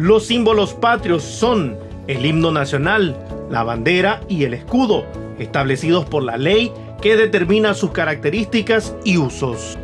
Los símbolos patrios son el himno nacional, la bandera y el escudo, establecidos por la ley que determina sus características y usos.